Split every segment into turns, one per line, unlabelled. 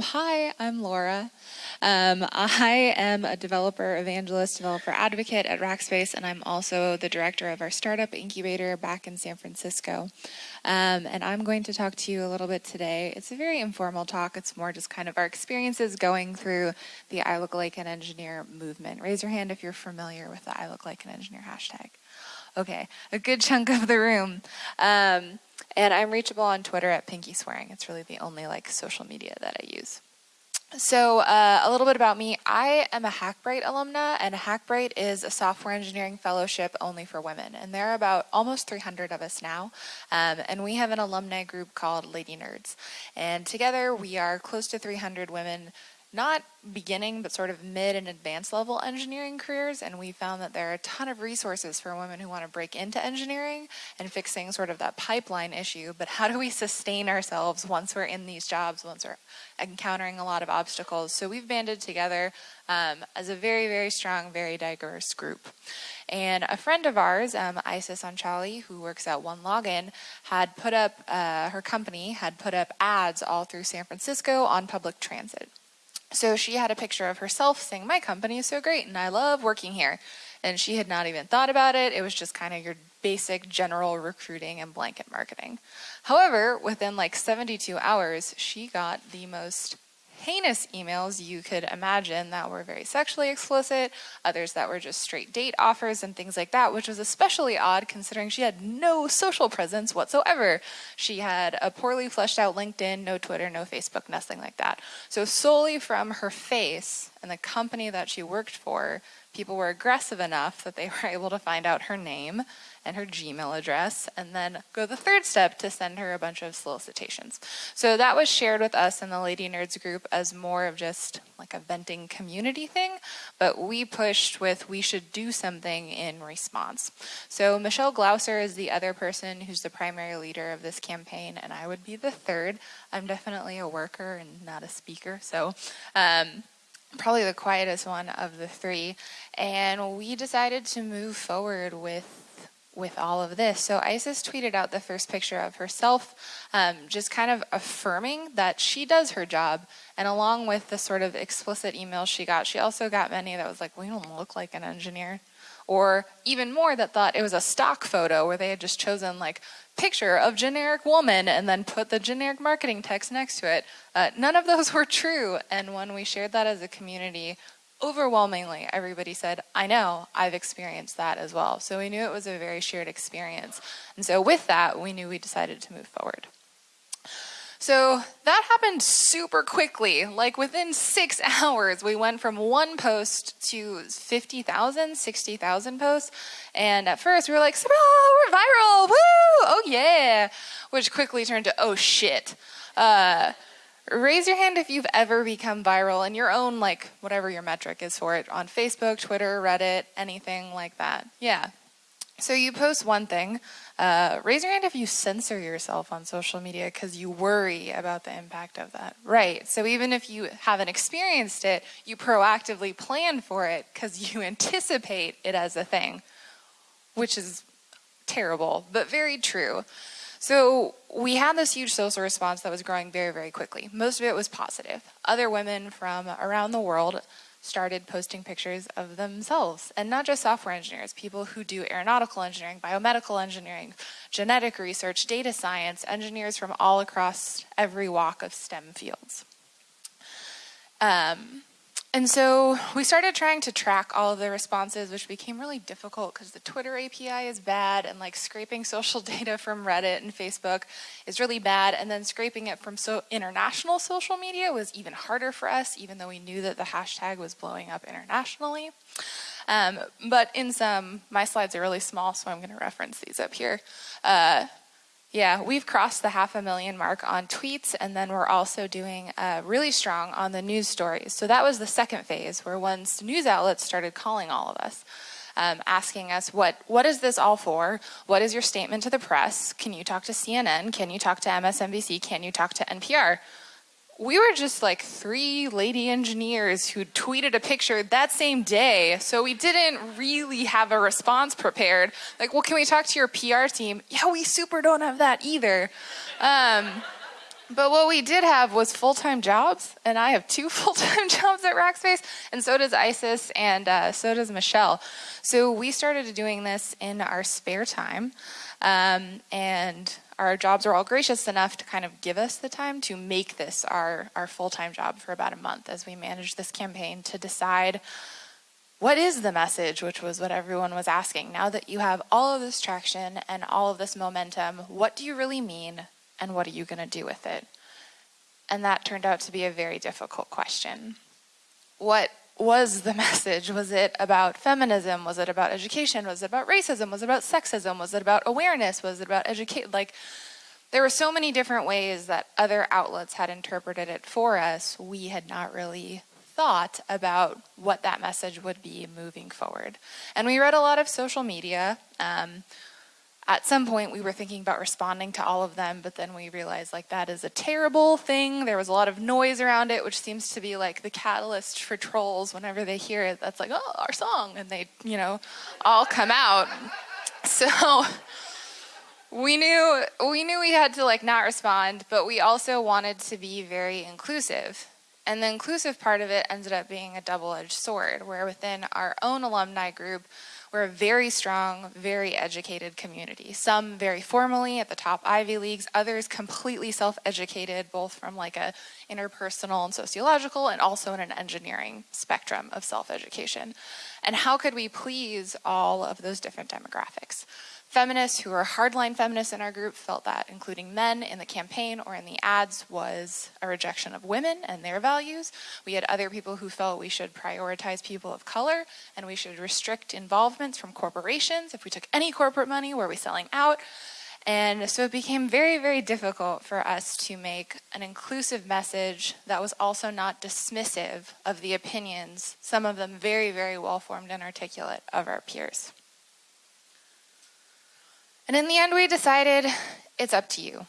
Hi, I'm Laura. Um, I am a developer evangelist, developer advocate at Rackspace, and I'm also the director of our startup incubator back in San Francisco. Um, and I'm going to talk to you a little bit today. It's a very informal talk. It's more just kind of our experiences going through the I Look Like an Engineer movement. Raise your hand if you're familiar with the I Look Like an Engineer hashtag. Okay, a good chunk of the room. Um, and I'm reachable on Twitter at Pinky Swearing. It's really the only like social media that I use. So uh, a little bit about me. I am a Hackbright alumna, and Hackbright is a software engineering fellowship only for women. And there are about almost 300 of us now. Um, and we have an alumni group called Lady Nerds. And together we are close to 300 women not beginning, but sort of mid and advanced level engineering careers. And we found that there are a ton of resources for women who want to break into engineering and fixing sort of that pipeline issue. But how do we sustain ourselves once we're in these jobs, once we're encountering a lot of obstacles? So we've banded together um, as a very, very strong, very diverse group. And a friend of ours, um, Isis Anchalee, who works at OneLogin, had put up, uh, her company had put up ads all through San Francisco on public transit. So she had a picture of herself saying, My company is so great and I love working here. And she had not even thought about it. It was just kind of your basic general recruiting and blanket marketing. However, within like 72 hours, she got the most heinous emails you could imagine that were very sexually explicit, others that were just straight date offers and things like that, which was especially odd considering she had no social presence whatsoever. She had a poorly fleshed out LinkedIn, no Twitter, no Facebook, nothing like that. So solely from her face and the company that she worked for, people were aggressive enough that they were able to find out her name and her Gmail address, and then go the third step to send her a bunch of solicitations. So that was shared with us in the Lady Nerds group as more of just like a venting community thing, but we pushed with we should do something in response. So Michelle Glauser is the other person who's the primary leader of this campaign, and I would be the third. I'm definitely a worker and not a speaker, so um, probably the quietest one of the three. And we decided to move forward with with all of this. So Isis tweeted out the first picture of herself, um, just kind of affirming that she does her job. And along with the sort of explicit emails she got, she also got many that was like, "We don't look like an engineer," or even more that thought it was a stock photo where they had just chosen like picture of generic woman and then put the generic marketing text next to it. Uh, none of those were true. And when we shared that as a community, overwhelmingly everybody said, I know, I've experienced that as well. So we knew it was a very shared experience. And so with that, we knew we decided to move forward. So that happened super quickly. Like within six hours, we went from one post to 50,000, 60,000 posts. And at first we were like, oh, we're viral, woo, oh yeah, which quickly turned to, oh shit. Uh, raise your hand if you've ever become viral in your own, like, whatever your metric is for it on Facebook, Twitter, Reddit, anything like that. Yeah. So you post one thing. Uh, raise your hand if you censor yourself on social media because you worry about the impact of that. Right. So even if you haven't experienced it, you proactively plan for it because you anticipate it as a thing, which is terrible, but very true. So we had this huge social response that was growing very, very quickly. Most of it was positive. Other women from around the world started posting pictures of themselves, and not just software engineers, people who do aeronautical engineering, biomedical engineering, genetic research, data science, engineers from all across every walk of STEM fields. Um, and so we started trying to track all of the responses, which became really difficult because the Twitter API is bad and like scraping social data from Reddit and Facebook is really bad. And then scraping it from so international social media was even harder for us, even though we knew that the hashtag was blowing up internationally. Um, but in some, my slides are really small, so I'm going to reference these up here. Uh, yeah, we've crossed the half a million mark on tweets, and then we're also doing uh, really strong on the news stories. So that was the second phase, where once news outlets started calling all of us, um, asking us, what, what is this all for? What is your statement to the press? Can you talk to CNN? Can you talk to MSNBC? Can you talk to NPR? We were just like three lady engineers who tweeted a picture that same day. So we didn't really have a response prepared. Like, well, can we talk to your PR team? Yeah, we super don't have that either. Um, But what we did have was full time jobs, and I have two full time jobs at Rackspace, and so does Isis, and uh, so does Michelle. So we started doing this in our spare time, um, and our jobs are all gracious enough to kind of give us the time to make this our, our full time job for about a month as we manage this campaign to decide what is the message, which was what everyone was asking. Now that you have all of this traction and all of this momentum, what do you really mean? and what are you going to do with it? And that turned out to be a very difficult question. What was the message? Was it about feminism? Was it about education? Was it about racism? Was it about sexism? Was it about awareness? Was it about educate? Like, there were so many different ways that other outlets had interpreted it for us. We had not really thought about what that message would be moving forward. And we read a lot of social media. Um, at some point we were thinking about responding to all of them, but then we realized like that is a terrible thing. There was a lot of noise around it, which seems to be like the catalyst for trolls whenever they hear it. That's like, oh, our song. And they, you know, all come out. So we knew we knew we had to like not respond, but we also wanted to be very inclusive. And the inclusive part of it ended up being a double-edged sword, where within our own alumni group, we're a very strong, very educated community. Some very formally at the top Ivy Leagues, others completely self-educated, both from like a interpersonal and sociological and also in an engineering spectrum of self-education. And how could we please all of those different demographics? Feminists who are hardline feminists in our group felt that including men in the campaign or in the ads was a rejection of women and their values. We had other people who felt we should prioritize people of color and we should restrict involvements from corporations. If we took any corporate money, were we selling out? And so it became very, very difficult for us to make an inclusive message that was also not dismissive of the opinions, some of them very, very well formed and articulate, of our peers. And in the end, we decided it's up to you,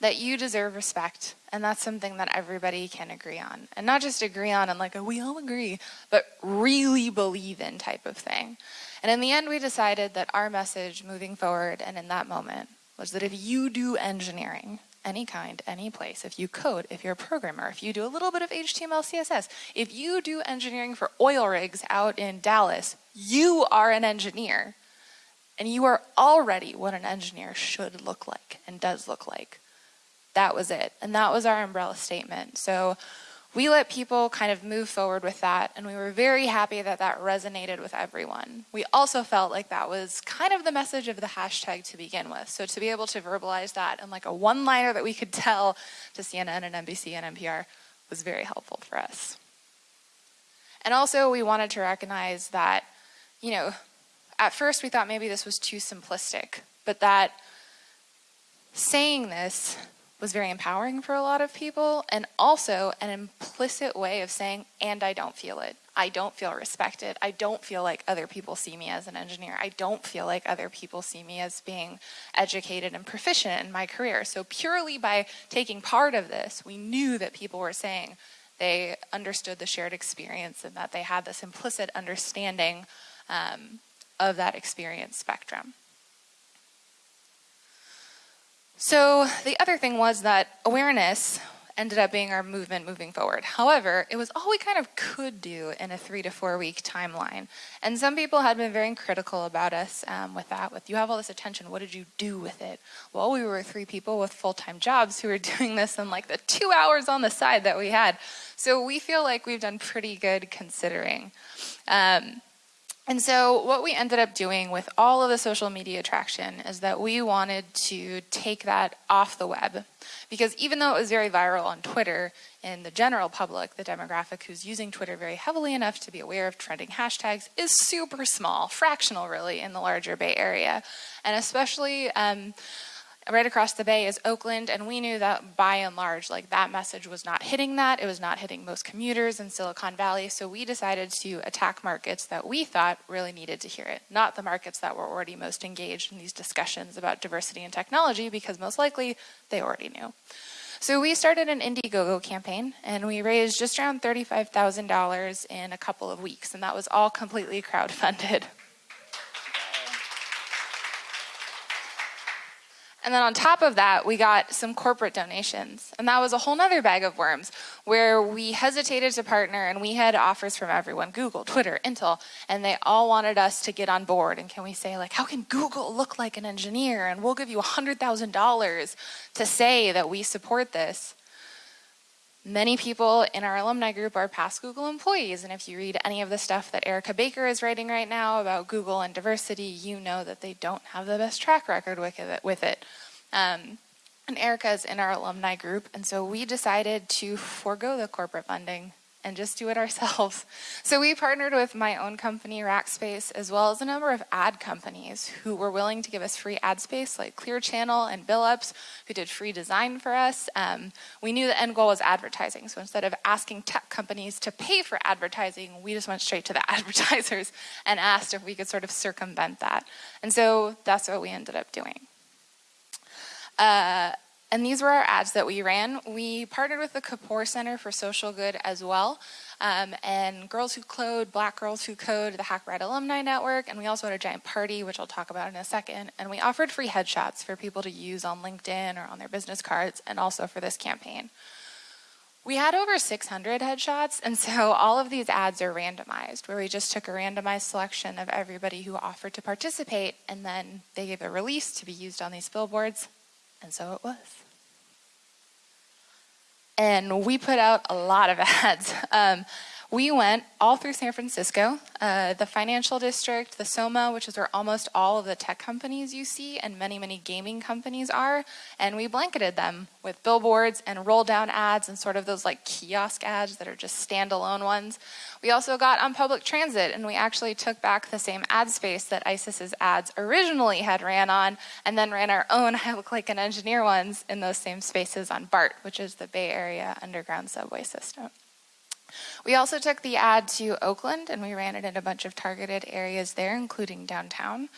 that you deserve respect. And that's something that everybody can agree on. And not just agree on and like, we all agree, but really believe in type of thing. And in the end, we decided that our message moving forward and in that moment was that if you do engineering, any kind, any place, if you code, if you're a programmer, if you do a little bit of HTML, CSS, if you do engineering for oil rigs out in Dallas, you are an engineer. And you are already what an engineer should look like and does look like. That was it. And that was our umbrella statement. So we let people kind of move forward with that, and we were very happy that that resonated with everyone. We also felt like that was kind of the message of the hashtag to begin with. So to be able to verbalize that in like a one-liner that we could tell to CNN and NBC and NPR was very helpful for us. And also we wanted to recognize that, you know, at first we thought maybe this was too simplistic, but that saying this was very empowering for a lot of people and also an implicit way of saying, and I don't feel it. I don't feel respected. I don't feel like other people see me as an engineer. I don't feel like other people see me as being educated and proficient in my career. So purely by taking part of this, we knew that people were saying they understood the shared experience and that they had this implicit understanding um, of that experience spectrum. So the other thing was that awareness ended up being our movement moving forward. However, it was all we kind of could do in a three to four week timeline. And some people had been very critical about us um, with that, with you have all this attention, what did you do with it? Well, we were three people with full-time jobs who were doing this in like the two hours on the side that we had. So we feel like we've done pretty good considering. Um, and so what we ended up doing with all of the social media traction is that we wanted to take that off the web. Because even though it was very viral on Twitter, in the general public, the demographic who's using Twitter very heavily enough to be aware of trending hashtags is super small, fractional really, in the larger Bay Area. And especially um, right across the bay is Oakland, and we knew that by and large, like that message was not hitting that. It was not hitting most commuters in Silicon Valley, so we decided to attack markets that we thought really needed to hear it, not the markets that were already most engaged in these discussions about diversity and technology, because most likely they already knew. So we started an Indiegogo campaign, and we raised just around $35,000 in a couple of weeks, and that was all completely crowdfunded. And then on top of that, we got some corporate donations. And that was a whole nother bag of worms where we hesitated to partner and we had offers from everyone Google, Twitter, Intel, and they all wanted us to get on board. And can we say, like, how can Google look like an engineer? And we'll give you $100,000 to say that we support this. Many people in our alumni group are past Google employees, and if you read any of the stuff that Erica Baker is writing right now about Google and diversity, you know that they don't have the best track record with it. Um, and Erica is in our alumni group, and so we decided to forego the corporate funding and just do it ourselves. So we partnered with my own company, Rackspace, as well as a number of ad companies who were willing to give us free ad space, like Clear Channel and Billups, who did free design for us. Um, we knew the end goal was advertising, so instead of asking tech companies to pay for advertising, we just went straight to the advertisers and asked if we could sort of circumvent that. And so that's what we ended up doing. Uh, and these were our ads that we ran. We partnered with the Kapor Center for Social Good as well, um, and Girls Who Code, Black Girls Who Code, the Hack Alumni Network, and we also had a giant party, which I'll talk about in a second. And we offered free headshots for people to use on LinkedIn or on their business cards, and also for this campaign. We had over 600 headshots, and so all of these ads are randomized, where we just took a randomized selection of everybody who offered to participate, and then they gave a release to be used on these billboards, and so it was. And we put out a lot of ads. Um, we went all through San Francisco, uh, the financial district, the SoMa, which is where almost all of the tech companies you see and many, many gaming companies are, and we blanketed them with billboards and roll down ads and sort of those like kiosk ads that are just standalone ones. We also got on public transit and we actually took back the same ad space that Isis's ads originally had ran on and then ran our own I look like an engineer ones in those same spaces on BART, which is the Bay Area underground subway system. We also took the ad to Oakland and we ran it in a bunch of targeted areas there, including downtown.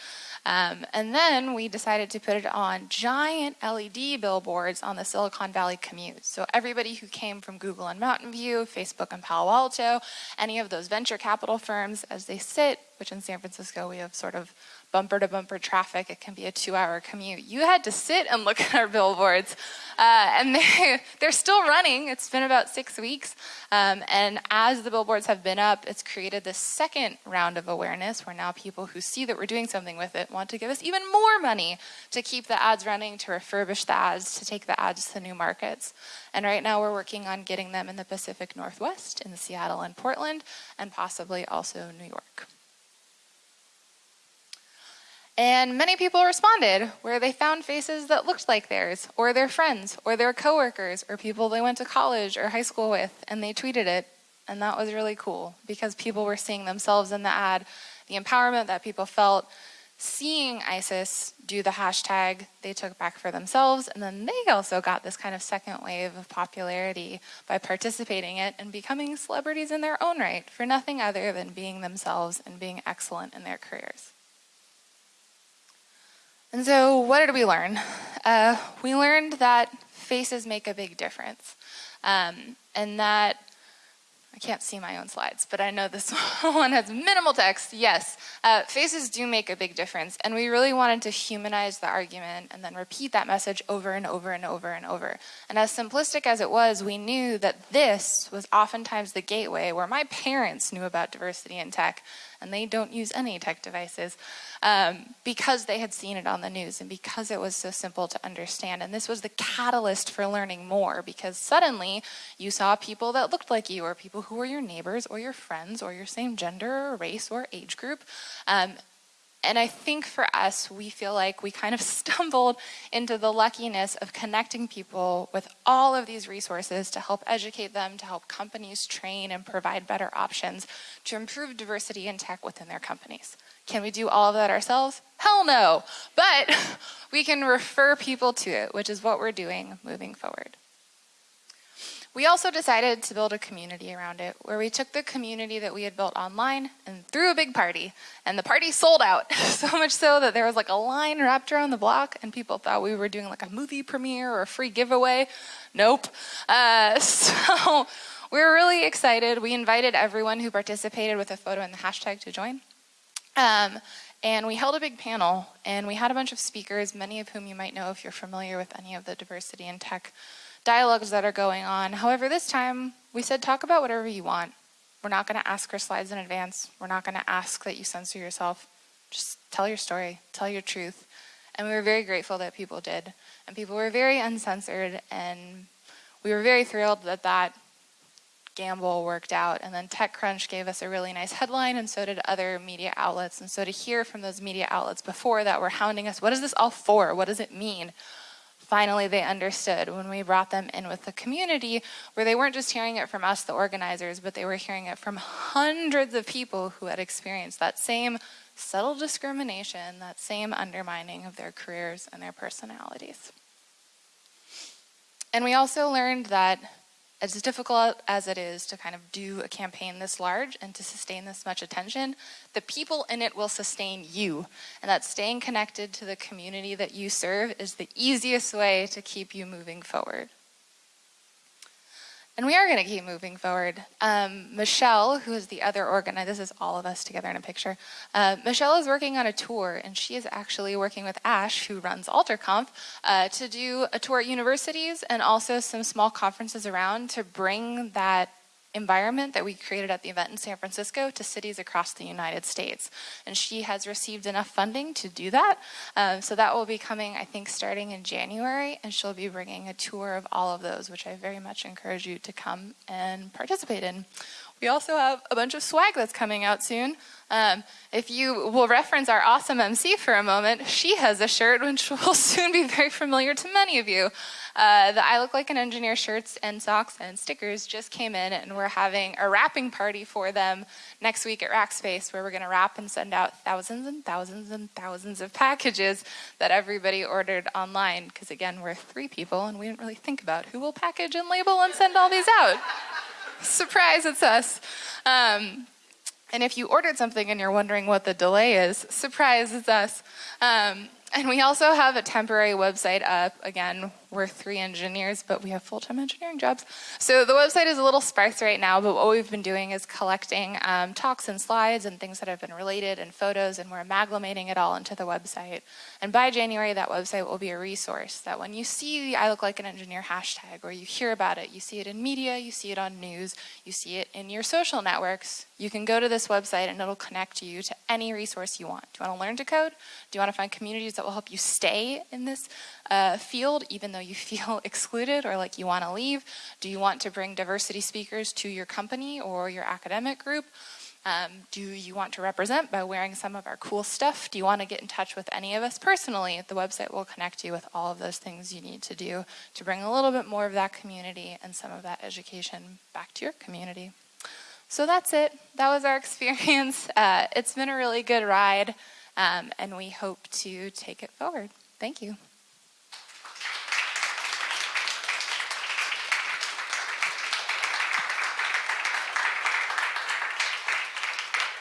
Um, and then we decided to put it on giant LED billboards on the Silicon Valley commute. So everybody who came from Google and Mountain View, Facebook and Palo Alto, any of those venture capital firms, as they sit, which in San Francisco we have sort of bumper to bumper traffic. It can be a two hour commute. You had to sit and look at our billboards. Uh, and they, they're still running. It's been about six weeks. Um, and as the billboards have been up, it's created this second round of awareness where now people who see that we're doing something with it want to give us even more money to keep the ads running, to refurbish the ads, to take the ads to new markets. And right now we're working on getting them in the Pacific Northwest, in Seattle and Portland, and possibly also New York. And many people responded where they found faces that looked like theirs, or their friends, or their coworkers, or people they went to college or high school with, and they tweeted it. And that was really cool because people were seeing themselves in the ad, the empowerment that people felt, seeing Isis do the hashtag they took back for themselves, and then they also got this kind of second wave of popularity by participating in it and becoming celebrities in their own right for nothing other than being themselves and being excellent in their careers. And so, what did we learn? Uh, we learned that faces make a big difference, um, and that I can't see my own slides, but I know this one has minimal text. Yes, uh, faces do make a big difference, and we really wanted to humanize the argument and then repeat that message over and over and over and over. And as simplistic as it was, we knew that this was oftentimes the gateway where my parents knew about diversity in tech, and they don't use any tech devices um, because they had seen it on the news and because it was so simple to understand. And this was the catalyst for learning more because suddenly you saw people that looked like you or people who were your neighbors or your friends or your same gender or race or age group. Um, and I think for us, we feel like we kind of stumbled into the luckiness of connecting people with all of these resources to help educate them, to help companies train and provide better options to improve diversity in tech within their companies. Can we do all of that ourselves? Hell no. But we can refer people to it, which is what we're doing moving forward. We also decided to build a community around it where we took the community that we had built online and threw a big party. And the party sold out, so much so that there was like a line wrapped around the block and people thought we were doing like a movie premiere or a free giveaway. Nope. Uh, so we were really excited. We invited everyone who participated with a photo and the hashtag to join. Um, And we held a big panel, and we had a bunch of speakers, many of whom you might know if you're familiar with any of the diversity in tech dialogues that are going on. However, this time we said talk about whatever you want. We're not going to ask for slides in advance. We're not going to ask that you censor yourself. Just tell your story, tell your truth. And we were very grateful that people did. And people were very uncensored, and we were very thrilled that that gamble worked out. And then TechCrunch gave us a really nice headline, and so did other media outlets. And so to hear from those media outlets before that were hounding us, what is this all for? What does it mean? Finally, they understood when we brought them in with the community, where they weren't just hearing it from us, the organizers, but they were hearing it from hundreds of people who had experienced that same subtle discrimination, that same undermining of their careers and their personalities. And we also learned that as difficult as it is to kind of do a campaign this large and to sustain this much attention, the people in it will sustain you. And that staying connected to the community that you serve is the easiest way to keep you moving forward. And we are going to keep moving forward. Um, Michelle, who is the other organizer, this is all of us together in a picture. Uh, Michelle is working on a tour, and she is actually working with Ash, who runs AlterConf, uh, to do a tour at universities and also some small conferences around to bring that environment that we created at the event in San Francisco to cities across the United States. And she has received enough funding to do that. Um, so that will be coming, I think, starting in January, and she'll be bringing a tour of all of those, which I very much encourage you to come and participate in. We also have a bunch of swag that's coming out soon. Um, if you will reference our awesome MC for a moment, she has a shirt which will soon be very familiar to many of you. Uh, the I Look Like an Engineer shirts and socks and stickers just came in, and we're having a wrapping party for them next week at Rackspace, where we're going to wrap and send out thousands and thousands and thousands of packages that everybody ordered online. Because again, we're three people, and we didn't really think about who will package and label and send all these out. Surprise, it's us. Um, and if you ordered something and you're wondering what the delay is, surprise, it's us. Um, and we also have a temporary website up. Again, we're three engineers, but we have full-time engineering jobs. So the website is a little sparse right now, but what we've been doing is collecting um, talks and slides and things that have been related and photos, and we're amalgamating it all into the website. And by January, that website will be a resource that when you see the I Look Like an Engineer hashtag, or you hear about it, you see it in media, you see it on news, you see it in your social networks, you can go to this website and it'll connect you to any resource you want. Do you want to learn to code? Do you want to find communities that will help you stay in this uh, field, even though you feel excluded or like you want to leave? Do you want to bring diversity speakers to your company or your academic group? Um, do you want to represent by wearing some of our cool stuff? Do you want to get in touch with any of us personally? The website will connect you with all of those things you need to do to bring a little bit more of that community and some of that education back to your community. So that's it. That was our experience. Uh, it's been a really good ride, um, and we hope to take it forward. Thank you.